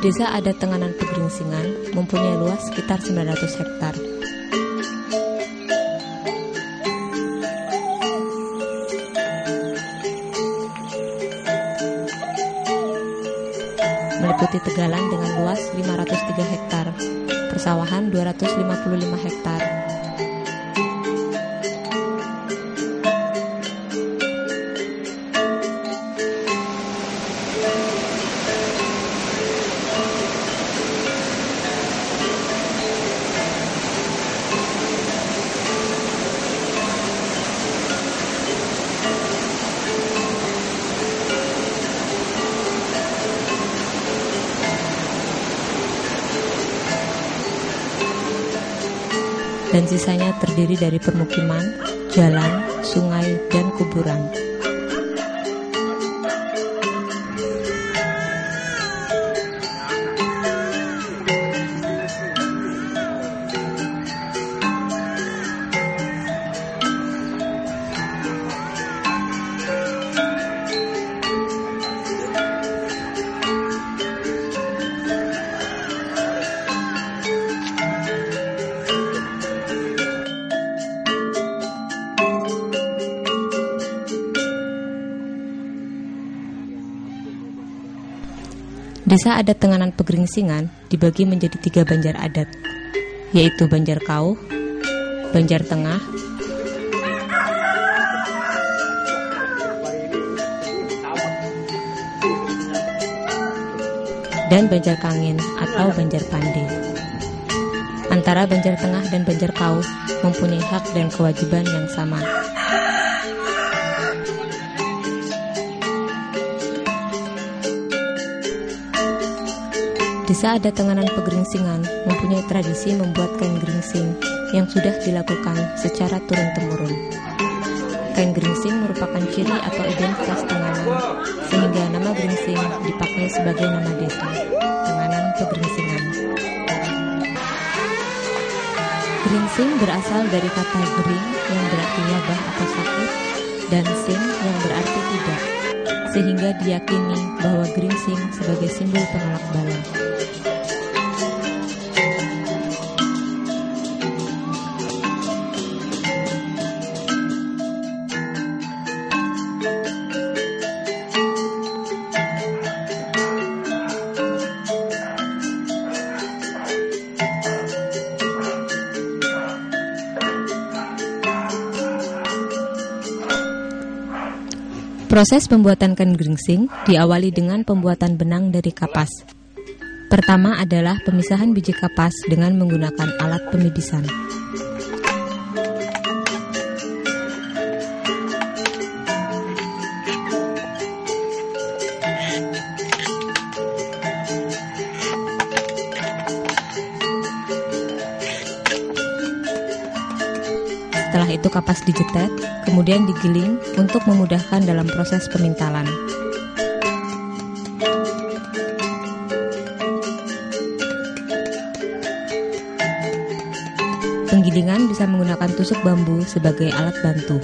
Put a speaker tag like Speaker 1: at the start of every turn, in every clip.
Speaker 1: Desa Adat Tenganan Pegeringsingan mempunyai luas sekitar 900 hektar. Meliputi Tegalan dengan luas 503 hektar, persawahan 255 hektar, sisanya terdiri dari permukiman, jalan, sungai, dan kuburan. Desa adat Tenganan Pegeringsingan dibagi menjadi tiga banjar adat, yaitu Banjar Kauh, Banjar Tengah, dan Banjar Kangin atau Banjar Pande. Antara Banjar Tengah dan Banjar Kauh mempunyai hak dan kewajiban yang sama, Desa adat Tenganan Pegeringsingan mempunyai tradisi membuat kain geringsing yang sudah dilakukan secara turun-temurun. Kain geringsing merupakan ciri atau identitas Tenganan, sehingga nama geringsing dipakai sebagai nama desa, Tenganan Pegeringsingan. Geringsing berasal dari kata gering yang berarti wabah atau sakit dan sing yang berarti tidak, sehingga diyakini bahwa geringsing sebagai simbol penolak bala. Proses pembuatan kain geringsing diawali dengan pembuatan benang dari kapas. Pertama adalah pemisahan biji kapas dengan menggunakan alat pemibisan. Setelah itu kapas dijetet, kemudian digiling untuk memudahkan dalam proses pemintalan. Penggilingan bisa menggunakan tusuk bambu sebagai alat bantu.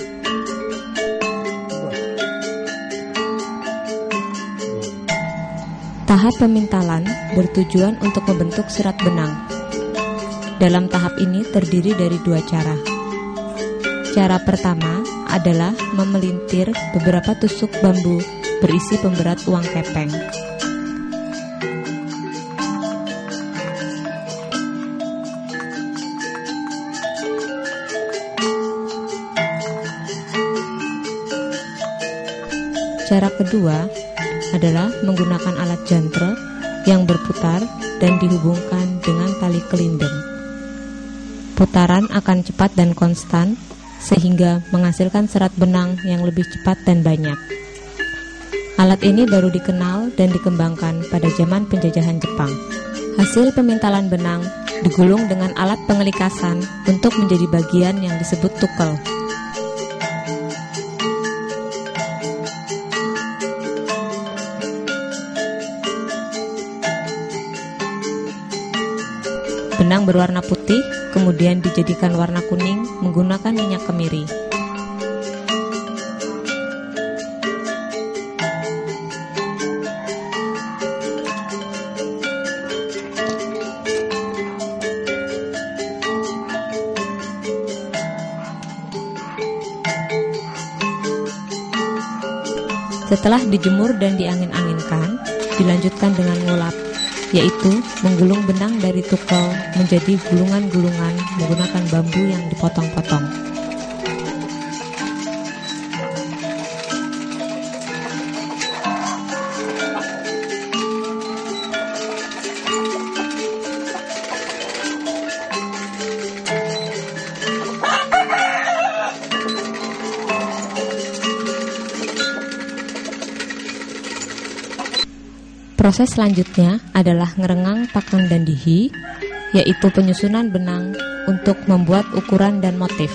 Speaker 1: Tahap pemintalan bertujuan untuk membentuk serat benang. Dalam tahap ini terdiri dari dua cara. Cara pertama adalah memelintir beberapa tusuk bambu berisi pemberat uang kepeng. Cara kedua adalah menggunakan alat jantre yang berputar dan dihubungkan dengan tali kelindeng. Putaran akan cepat dan konstan sehingga menghasilkan serat benang yang lebih cepat dan banyak. Alat ini baru dikenal dan dikembangkan pada zaman penjajahan Jepang. Hasil pemintalan benang digulung dengan alat pengelikasan untuk menjadi bagian yang disebut tukel. Benang berwarna putih kemudian dijadikan warna kuning menggunakan minyak kemiri. Setelah dijemur dan diangin-anginkan, dilanjutkan dengan ngulap yaitu menggulung benang dari tukel menjadi gulungan-gulungan menggunakan bambu yang dipotong-potong. Proses selanjutnya adalah ngerengang pakan dan dihi, yaitu penyusunan benang untuk membuat ukuran dan motif.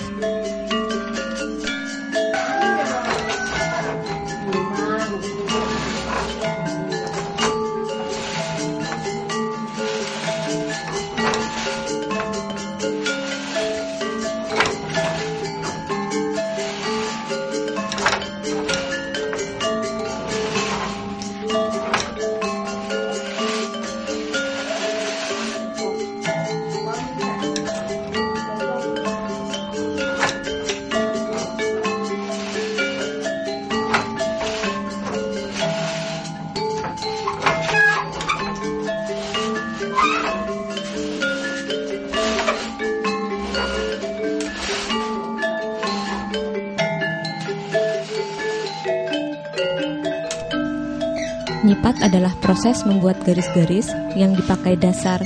Speaker 1: Nyipat adalah proses membuat garis-garis yang dipakai dasar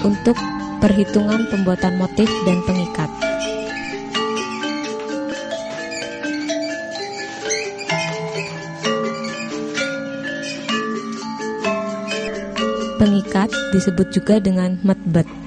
Speaker 1: untuk perhitungan pembuatan motif dan pengikat. Pengikat disebut juga dengan metbet.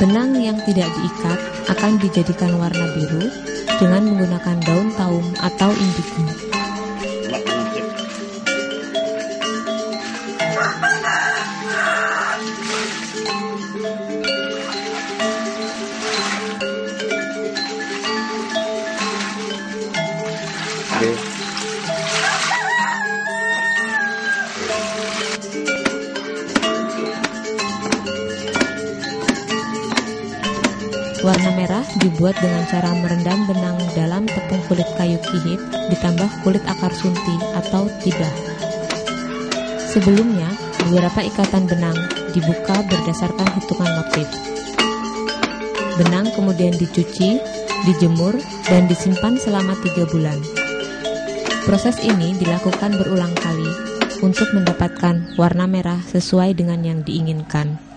Speaker 1: Benang yang tidak diikat akan dijadikan warna biru dengan menggunakan daun taum atau indigo. Dibuat dengan cara merendam benang dalam tepung kulit kayu kihit ditambah kulit akar sunti atau tibah. Sebelumnya, beberapa ikatan benang dibuka berdasarkan hitungan motif. Benang kemudian dicuci, dijemur, dan disimpan selama tiga bulan. Proses ini dilakukan berulang kali untuk mendapatkan warna merah sesuai dengan yang diinginkan.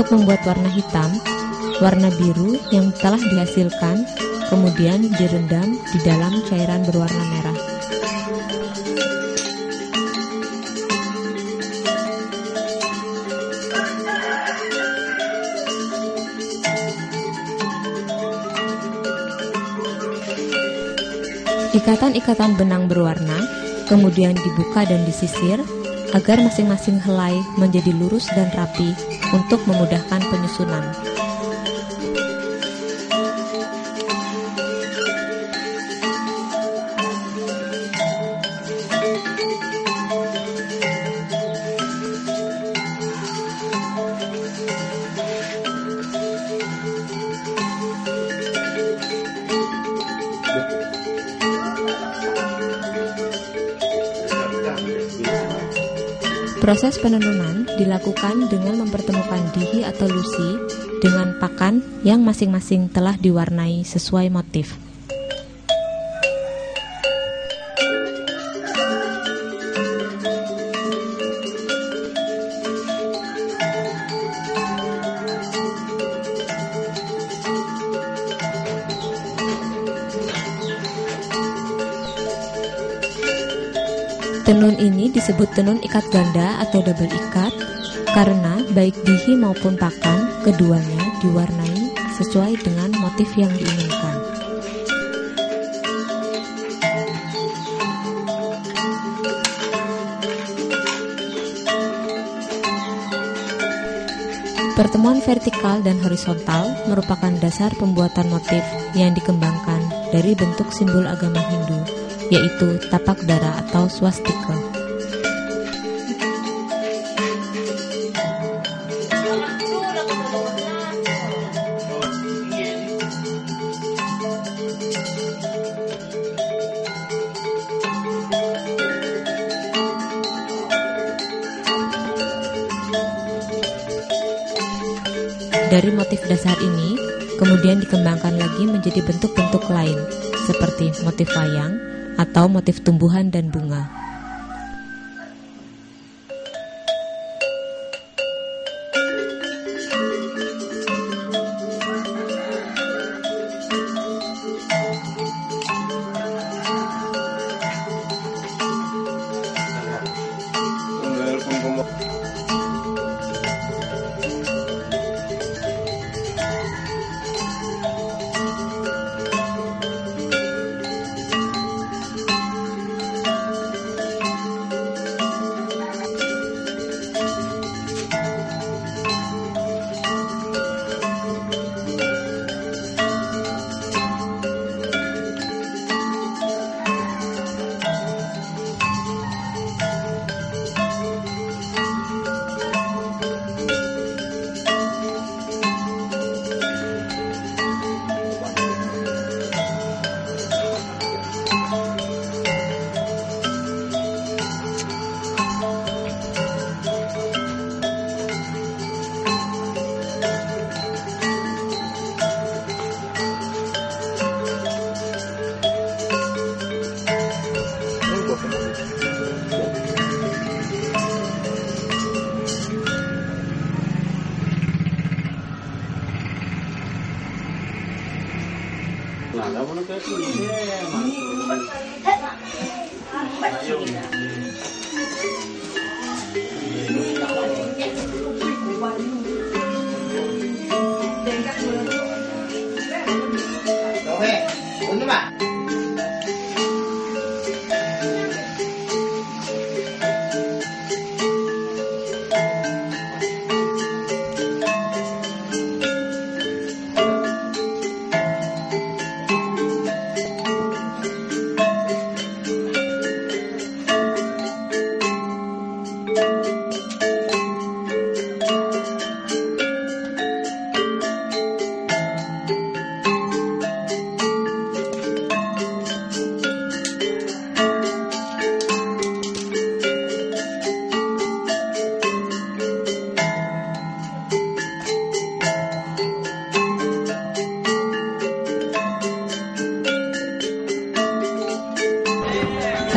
Speaker 1: Untuk membuat warna hitam, warna biru yang telah dihasilkan kemudian direndam di dalam cairan berwarna merah. Ikatan-ikatan benang berwarna kemudian dibuka dan disisir agar masing-masing helai menjadi lurus dan rapi untuk memudahkan penyusunan. Proses penenunan dilakukan dengan mempertemukan dihi atau lusi dengan pakan yang masing-masing telah diwarnai sesuai motif. Tenun ini disebut tenun ikat ganda atau double ikat karena baik dihi maupun pakan Keduanya diwarnai sesuai dengan motif yang diinginkan. Pertemuan vertikal dan horizontal merupakan dasar pembuatan motif yang dikembangkan dari bentuk simbol agama Hindu, yaitu tapak dara atau swastika. Dari motif dasar ini, kemudian dikembangkan lagi menjadi bentuk-bentuk lain, seperti motif wayang atau motif tumbuhan dan bunga.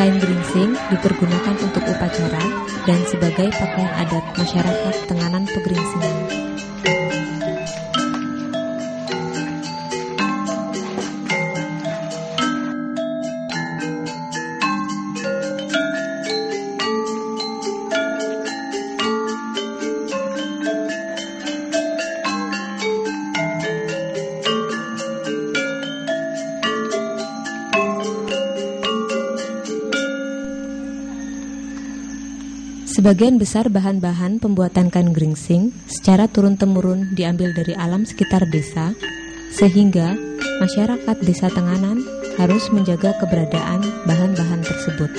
Speaker 1: Kain geringsing dipergunakan untuk upacara dan sebagai pakaian adat masyarakat Tenganan Pegeringsingan. Sebagian besar bahan-bahan pembuatan kain geringsing secara turun-temurun diambil dari alam sekitar desa, sehingga masyarakat desa Tenganan harus menjaga keberadaan bahan-bahan tersebut.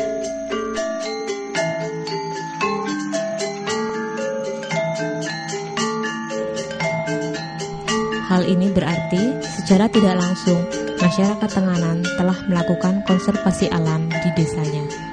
Speaker 1: Hal ini berarti secara tidak langsung masyarakat Tenganan telah melakukan konservasi alam di desanya.